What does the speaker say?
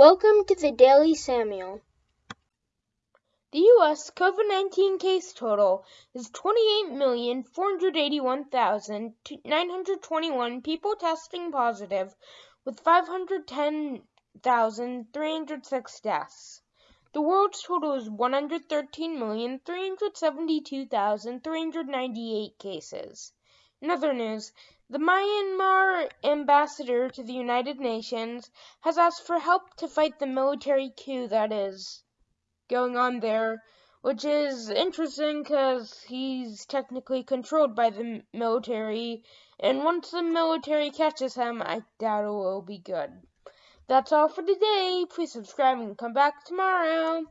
Welcome to the Daily Samuel. The U.S. COVID 19 case total is 28,481,921 people testing positive, with 510,306 deaths. The world's total is 113,372,398 cases. In other news, the Myanmar ambassador to the United Nations has asked for help to fight the military coup that is going on there, which is interesting because he's technically controlled by the military, and once the military catches him, I doubt it will be good. That's all for today. Please subscribe and come back tomorrow.